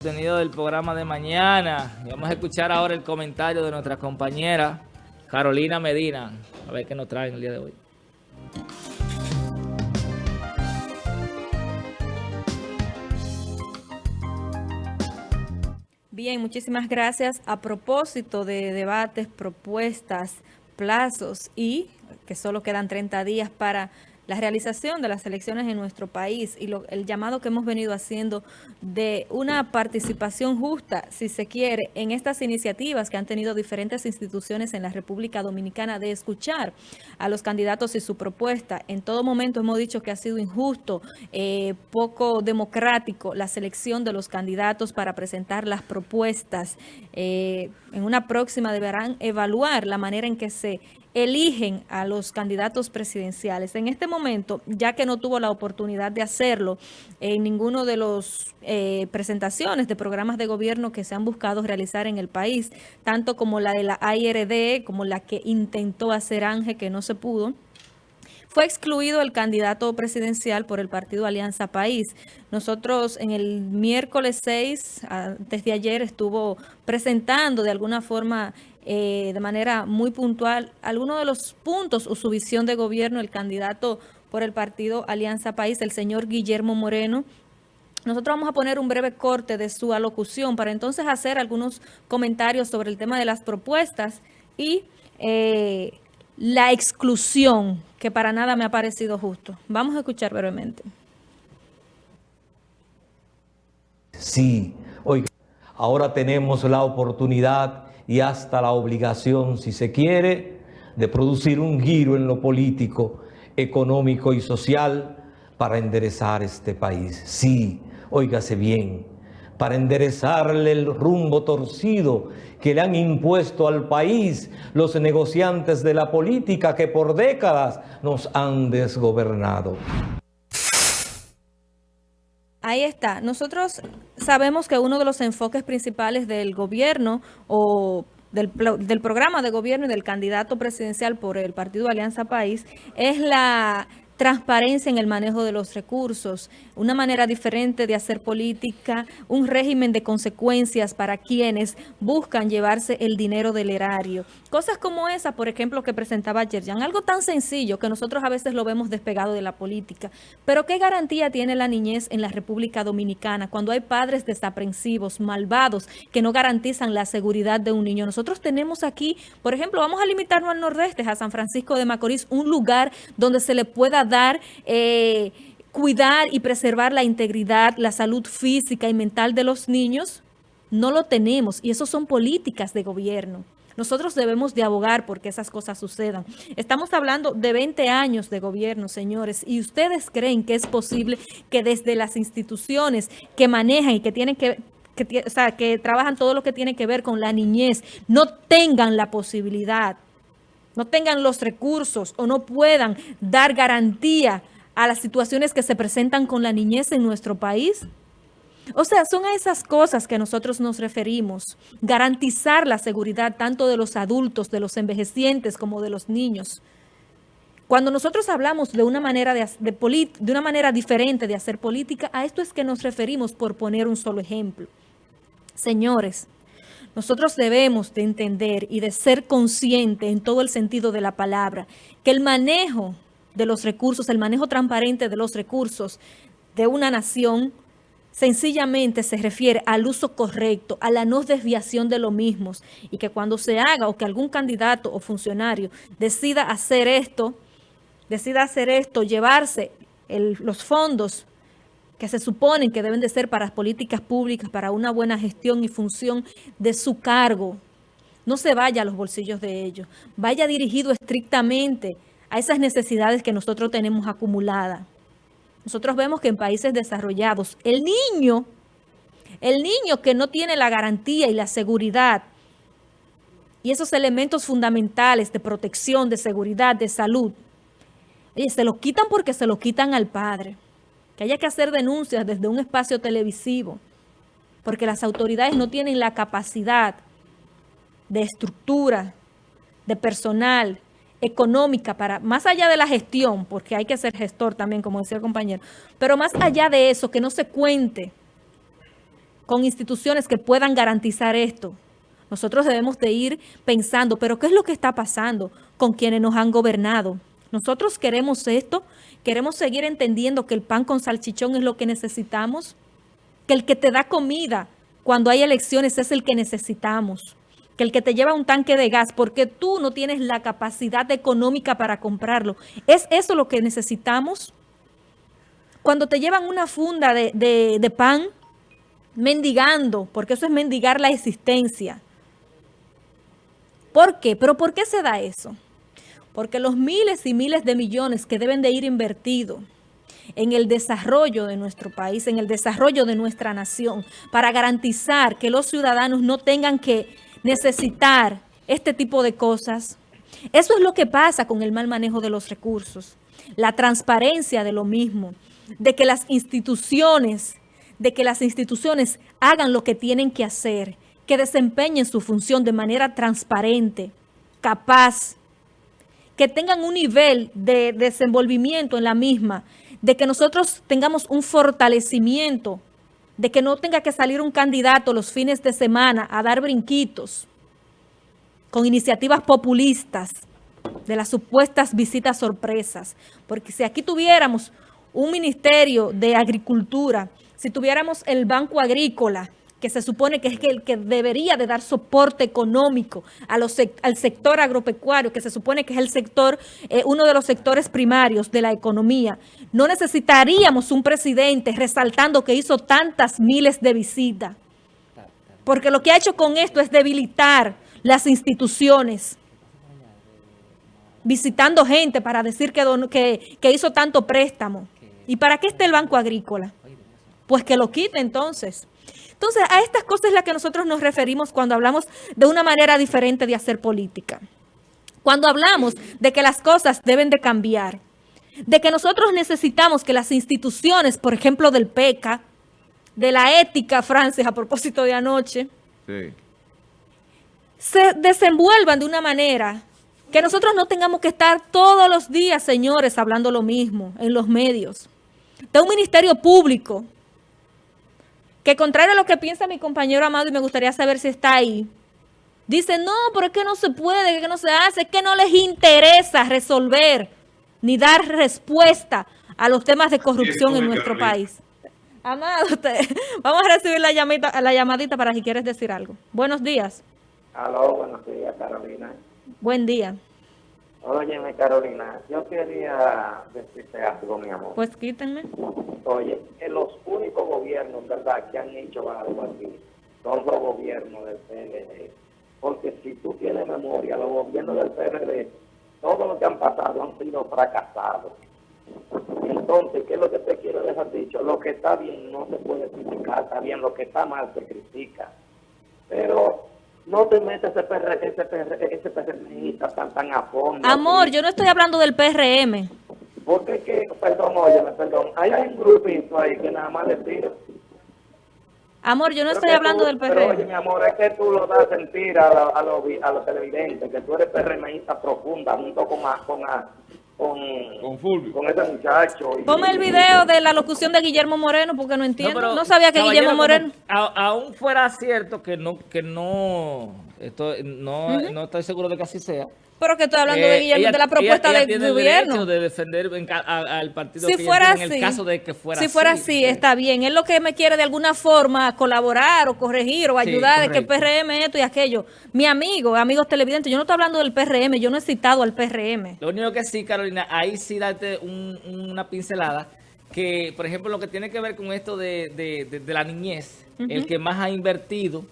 contenido del programa de mañana. vamos a escuchar ahora el comentario de nuestra compañera Carolina Medina. A ver qué nos trae el día de hoy. Bien, muchísimas gracias. A propósito de debates, propuestas, plazos y que solo quedan 30 días para la realización de las elecciones en nuestro país y el llamado que hemos venido haciendo de una participación justa, si se quiere, en estas iniciativas que han tenido diferentes instituciones en la República Dominicana de escuchar a los candidatos y su propuesta. En todo momento hemos dicho que ha sido injusto, eh, poco democrático la selección de los candidatos para presentar las propuestas. Eh, en una próxima deberán evaluar la manera en que se eligen a los candidatos presidenciales. En este momento, ya que no tuvo la oportunidad de hacerlo en ninguno de los eh, presentaciones de programas de gobierno que se han buscado realizar en el país, tanto como la de la AIRD, como la que intentó hacer Ángel, que no se pudo, fue excluido el candidato presidencial por el partido Alianza País. Nosotros en el miércoles 6, desde ayer, estuvo presentando de alguna forma eh, de manera muy puntual algunos de los puntos o su visión de gobierno el candidato por el partido Alianza País, el señor Guillermo Moreno. Nosotros vamos a poner un breve corte de su alocución para entonces hacer algunos comentarios sobre el tema de las propuestas y eh, la exclusión, que para nada me ha parecido justo. Vamos a escuchar brevemente. Sí, hoy ahora tenemos la oportunidad y hasta la obligación, si se quiere, de producir un giro en lo político, económico y social para enderezar este país. Sí, óigase bien, para enderezarle el rumbo torcido que le han impuesto al país los negociantes de la política que por décadas nos han desgobernado. Ahí está. Nosotros sabemos que uno de los enfoques principales del gobierno o del, programa de gobierno y del candidato presidencial por el Partido Alianza País es la transparencia en el manejo de los recursos, una manera diferente de hacer política, un régimen de consecuencias para quienes buscan llevarse el dinero del erario. Cosas como esa, por ejemplo, que presentaba Yerjan, algo tan sencillo que nosotros a veces lo vemos despegado de la política. Pero ¿qué garantía tiene la niñez en la República Dominicana cuando hay padres desaprensivos, malvados, que no garantizan la seguridad de un niño? Nosotros tenemos aquí, por ejemplo, vamos a limitarnos al nordeste, a San Francisco de Macorís, un lugar donde se le pueda dar, eh, cuidar y preservar la integridad, la salud física y mental de los niños, no lo tenemos y eso son políticas de gobierno. Nosotros debemos de abogar porque esas cosas sucedan. Estamos hablando de 20 años de gobierno, señores, y ustedes creen que es posible que desde las instituciones que manejan y que tienen que o sea, que trabajan todo lo que tiene que ver con la niñez, no tengan la posibilidad no tengan los recursos o no puedan dar garantía a las situaciones que se presentan con la niñez en nuestro país? O sea, son a esas cosas que nosotros nos referimos. Garantizar la seguridad tanto de los adultos, de los envejecientes, como de los niños. Cuando nosotros hablamos de una manera, de, de una manera diferente de hacer política, a esto es que nos referimos por poner un solo ejemplo. Señores, nosotros debemos de entender y de ser consciente en todo el sentido de la palabra, que el manejo de los recursos, el manejo transparente de los recursos de una nación, sencillamente se refiere al uso correcto, a la no desviación de lo mismo, y que cuando se haga o que algún candidato o funcionario decida hacer esto, decida hacer esto, llevarse los fondos que se suponen que deben de ser para políticas públicas, para una buena gestión y función de su cargo, no se vaya a los bolsillos de ellos, vaya dirigido estrictamente a esas necesidades que nosotros tenemos acumuladas. Nosotros vemos que en países desarrollados, el niño, el niño que no tiene la garantía y la seguridad y esos elementos fundamentales de protección, de seguridad, de salud, se lo quitan porque se lo quitan al padre que haya que hacer denuncias desde un espacio televisivo, porque las autoridades no tienen la capacidad de estructura, de personal, económica, para más allá de la gestión, porque hay que ser gestor también, como decía el compañero, pero más allá de eso, que no se cuente con instituciones que puedan garantizar esto. Nosotros debemos de ir pensando, pero ¿qué es lo que está pasando con quienes nos han gobernado? Nosotros queremos esto, queremos seguir entendiendo que el pan con salchichón es lo que necesitamos, que el que te da comida cuando hay elecciones es el que necesitamos, que el que te lleva un tanque de gas porque tú no tienes la capacidad económica para comprarlo. ¿Es eso lo que necesitamos? Cuando te llevan una funda de, de pan mendigando, porque eso es mendigar la existencia. ¿Por qué? ¿Pero por qué se da eso? Porque los miles y miles de millones que deben de ir invertidos en el desarrollo de nuestro país, en el desarrollo de nuestra nación, para garantizar que los ciudadanos no tengan que necesitar este tipo de cosas. Eso es lo que pasa con el mal manejo de los recursos, la transparencia de lo mismo, de que las instituciones de que las instituciones hagan lo que tienen que hacer, que desempeñen su función de manera transparente, capaz, que tengan un nivel de desenvolvimiento en la misma, de que nosotros tengamos un fortalecimiento, de que no tenga que salir un candidato los fines de semana a dar brinquitos con iniciativas populistas de las supuestas visitas sorpresas. Porque si aquí tuviéramos un ministerio de agricultura si tuviéramos el Banco Agrícola, que se supone que es el que debería de dar soporte económico al sector agropecuario, que se supone que es el sector, eh, uno de los sectores primarios de la economía, no necesitaríamos un presidente resaltando que hizo tantas miles de visitas. Porque lo que ha hecho con esto es debilitar las instituciones, visitando gente para decir que, que, que hizo tanto préstamo. ¿Y para qué está el Banco Agrícola? pues que lo quite entonces. Entonces, a estas cosas es las que nosotros nos referimos cuando hablamos de una manera diferente de hacer política. Cuando hablamos de que las cosas deben de cambiar, de que nosotros necesitamos que las instituciones, por ejemplo, del PECA, de la ética, Francis, a propósito de anoche, se desenvuelvan de una manera que nosotros no tengamos que estar todos los días, señores, hablando lo mismo en los medios. De un ministerio público que contrario a lo que piensa mi compañero Amado, y me gustaría saber si está ahí, dice, no, pero es que no se puede, que no se hace, es que no les interesa resolver ni dar respuesta a los temas de corrupción en nuestro país. Amado, vamos a recibir la llamadita, la llamadita para si quieres decir algo. Buenos días. Aló, buenos días, Carolina. Buen día. Óyeme, Carolina, yo quería decirte algo, mi amor. Pues quítenme. Oye, en los únicos gobiernos, ¿verdad?, que han hecho algo así son los gobiernos del PLD. Porque si tú tienes memoria, los gobiernos del PLD, todo lo que han pasado han sido fracasados. Entonces, ¿qué es lo que te quiero dejar dicho? Lo que está bien no se puede criticar, está bien, lo que está mal se critica. Pero no te metas ese, PR, ese, PR, ese PRMista tan, tan a fondo. Amor, yo no estoy hablando del PRM. Porque es que, perdón, óyeme, perdón, hay un grupito ahí que nada más le tira. Amor, yo no estoy hablando del PRM. Pero, oye, mi amor, es que tú lo das a sentir a, a, los, a los televidentes, que tú eres PRMista profunda, junto con, con, con, con, Fulvio. con ese muchacho. Ponme el video de la locución de Guillermo Moreno porque no entiendo. No, sabía que Guillermo Moreno... aún fuera cierto que no, que no, esto, no, no estoy seguro de que así sea. Pero que estoy hablando de eh, Guillermo, de la propuesta del tiene gobierno. de defender al partido si fuera así, en el caso de que fuera si fuera así, está bien. Él lo que me quiere de alguna forma colaborar o corregir o ayudar de que el PRM esto y aquello. Mi amigo, amigos televidentes, yo no estoy hablando del PRM, yo no he citado al PRM. Lo único que sí, Carolina, ahí sí date una pincelada, que por ejemplo lo que tiene que ver con esto de, la niñez, el que más ha invertido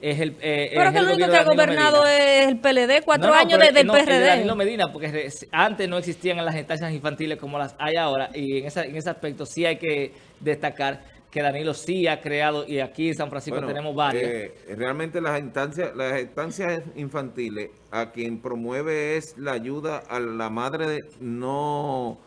es el, eh, pero que el único que ha gobernado es el PLD, cuatro años desde el no, PRD. Danilo Medina, porque antes no existían en las estancias infantiles como las hay ahora, y en, en ese aspecto sí hay que destacar que Danilo sí ha creado, y aquí en San Francisco tenemos varias. Eh, realmente las instancias, las estancias infantiles, a quien promueve es la ayuda a la madre de no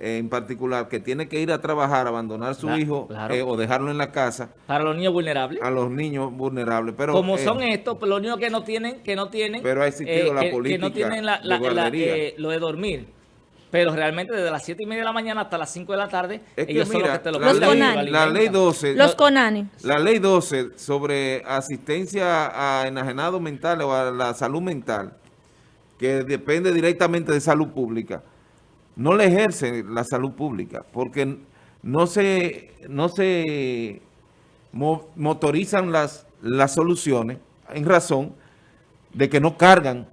en particular que tiene que ir a trabajar, abandonar a su hijo eh, o dejarlo en la casa. Para los niños vulnerables. A los niños vulnerables. pero Como eh, son estos, pues, los niños que no tienen, que no tienen, pero ha existido la política que no tienen lo de dormir. pero realmente desde las 7 y media de la mañana hasta las 5 de la tarde, Es que ellos son los que te lo la, Los ley, la ley alimentan. 12... Los Conani. La ley 12 sobre asistencia a enajenados mentales o a la salud mental, que depende directamente de salud pública, no le ejerce la salud pública porque no se, no se mo- motorizan las, las soluciones en razón de que no cargan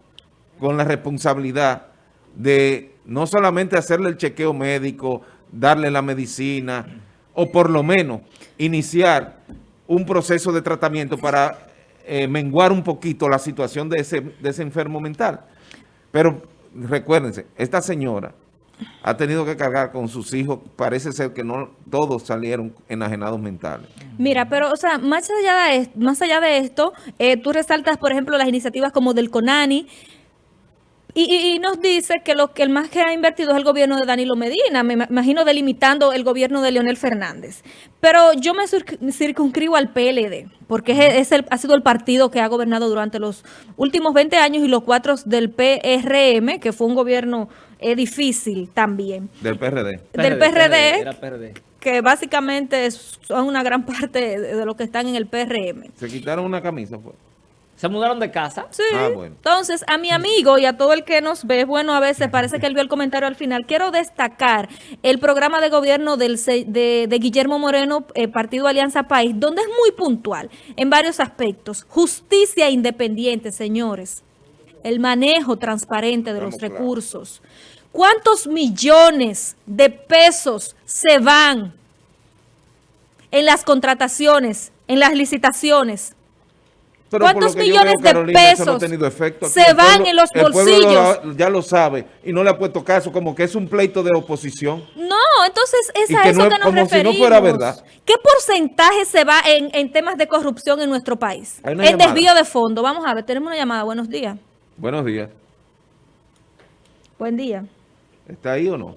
con la responsabilidad de no solamente hacerle el chequeo médico, darle la medicina, o por lo menos iniciar un proceso de tratamiento para eh, menguar un poquito la situación de ese, de ese enfermo mental. Pero recuérdense, esta señora ha tenido que cargar con sus hijos, parece ser que no todos salieron enajenados mentales. Mira, pero, o sea, más allá de, más allá de esto, eh, tú resaltas, por ejemplo, las iniciativas como del CONANI, y, nos dice que lo que el más que ha invertido es el gobierno de Danilo Medina, me ma- imagino delimitando el gobierno de Leonel Fernández. Pero yo me circ- circunscribo al PLD, porque es, es el- ha sido el partido que ha gobernado durante los últimos 20 años y los cuatro del PRM, que fue un gobierno eh, difícil también. Del PRD. del PRD, Era PRD. que básicamente es- son una gran parte de, los que están en el PRM. Se quitaron una camisa, fue. Se mudaron de casa. Sí. Ah, bueno. Entonces, a mi amigo y a todo el que nos ve, bueno, a veces parece que él vio el comentario al final. Quiero destacar el programa de gobierno del, se- de, de Guillermo Moreno, eh, Partido Alianza País, donde es muy puntual en varios aspectos. Justicia independiente, señores. El manejo transparente de los Estamos recursos. ¿Cuántos millones de pesos se van en las contrataciones, en las licitaciones? Pero ¿Cuántos millones veo, de Carolina, pesos efecto. Se el van en los el bolsillos? lo- ya lo sabe y no le ha puesto caso, como que es un pleito de oposición. No, entonces es Y a que eso no que nos como si no referimos. fuera verdad. ¿Qué porcentaje se va en, en temas de corrupción en nuestro país? Llamada. desvío de fondo. Vamos a ver, tenemos una llamada. Buenos días. Buenos días. Buen día. ¿Está ahí o no?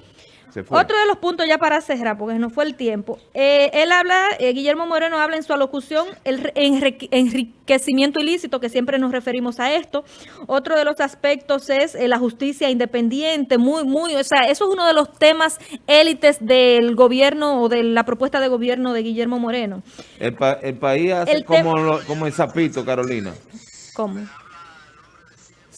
Se fue. Otro de los puntos ya para cerrar, porque nos fue el tiempo. Eh, él habla, eh, Guillermo Moreno habla en su alocución el enriquecimiento ilícito, que siempre nos referimos a esto. Otro de los aspectos es eh, la justicia independiente, muy, muy, o sea, eso es uno de los temas élites del gobierno o de la propuesta de gobierno de Guillermo Moreno. El, pa- el país hace El como, lo- como el sapito, Carolina. ¿Cómo?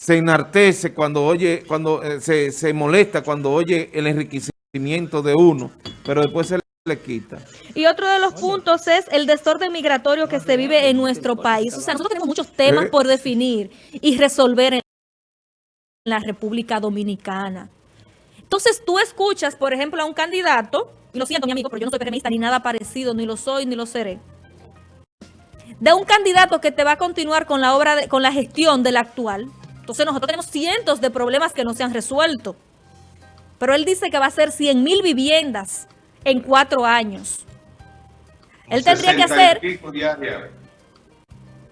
Se enartece cuando oye, cuando eh, se, se molesta cuando oye el enriquecimiento de uno, pero después se le quita. Y otro de los puntos es el desorden migratorio que se vive en nuestro país. O sea, nosotros tenemos muchos temas Eh. por definir y resolver en la República Dominicana. Entonces tú escuchas, por ejemplo, a un candidato, y lo siento, mi amigo, pero yo no soy PRMista ni nada parecido, ni lo soy, ni lo seré, de un candidato que te va a continuar con la obra, de- con la gestión del actual. Entonces nosotros tenemos cientos de problemas que no se han resuelto. Pero él dice que va a ser 100 mil viviendas en cuatro años. Él tendría que 60 y hacer,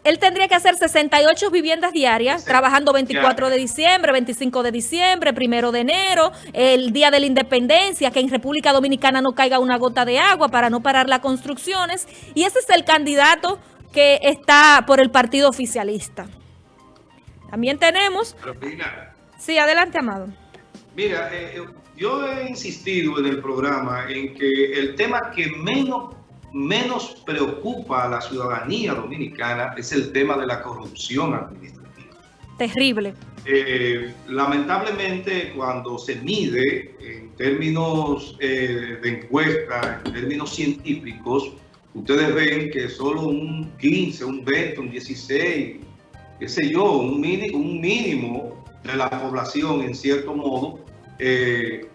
él tendría que hacer 68 viviendas diarias, trabajando 24 de diciembre, 25 de diciembre, primero de enero, el día de la independencia, que en República Dominicana no caiga una gota de agua para no parar las construcciones. Y ese es el candidato que está por el partido oficialista. También tenemos, Carolina, sí, adelante, Amado. Mira, eh, eh, yo he insistido en el programa en que el tema que menos, menos preocupa a la ciudadanía dominicana es el tema de la corrupción administrativa. Terrible. Eh, lamentablemente, cuando se mide en términos eh, de encuesta, en términos científicos, ustedes ven que solo un 15, un 20, un 16, qué sé yo, un, mini- un mínimo de la población, en cierto modo, eh,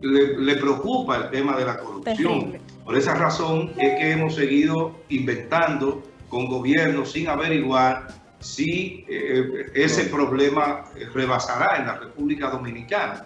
le, le preocupa el tema de la corrupción. Terrible. Por esa razón es que hemos seguido inventando con gobiernos sin averiguar si eh, ese problema rebasará en la República Dominicana.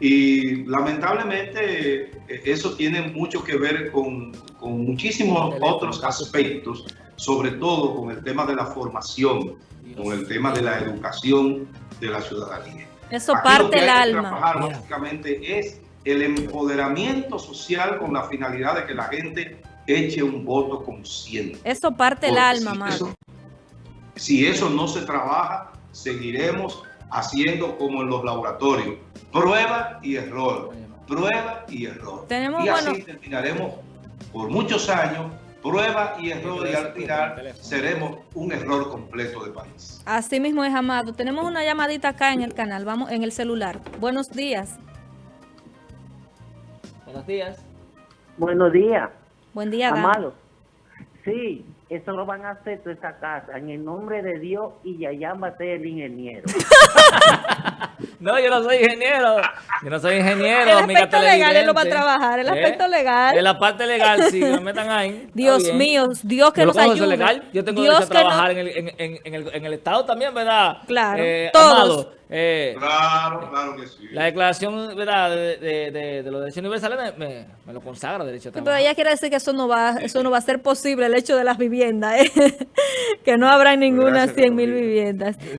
Y lamentablemente eh, eso tiene mucho que ver con, con muchísimos otros aspectos, sobre todo con el tema de la formación, con el tema de la educación de la ciudadanía. Eso Aquí parte que el alma. trabajar básicamente es el empoderamiento social con la finalidad de que la gente eche un voto consciente. Eso parte el alma, si eso- si eso no se trabaja, seguiremos haciendo como en los laboratorios, prueba y error, prueba y error. Tenemos, y así bueno- terminaremos por muchos años, prueba y error, y al final seremos un error completo de país. Así mismo es, Amado. Tenemos una llamadita acá en el canal, vamos en el celular. Buenos días. Buenos días. Buenos días, Buen día, amado. Sí, eso lo van a hacer toda esa casa, en el nombre de Dios y Yayán va a ser el ingeniero. No, yo no soy ingeniero. Yo no soy ingeniero, El amiga aspecto legal, él lo va a trabajar, el aspecto legal. En la parte legal, sí, que me metan ahí. Dios mío, Dios que Yo lo nos ayude. legal. Yo tengo Dios derecho a que trabajar no- en, el, en, en- en el, en el Estado también, ¿verdad? Claro, Eh, todos. Amado, eh, Claro, claro que sí. la declaración ¿verdad? De, de, de- de los derechos universales me, me, me lo consagra derecho a Sí, Pero trabajar. ella quiere decir que eso no va, eso no va a ser posible, el hecho de las viviendas, ¿eh? que no habrá ninguna Gracias, 100 mil Carolina. viviendas.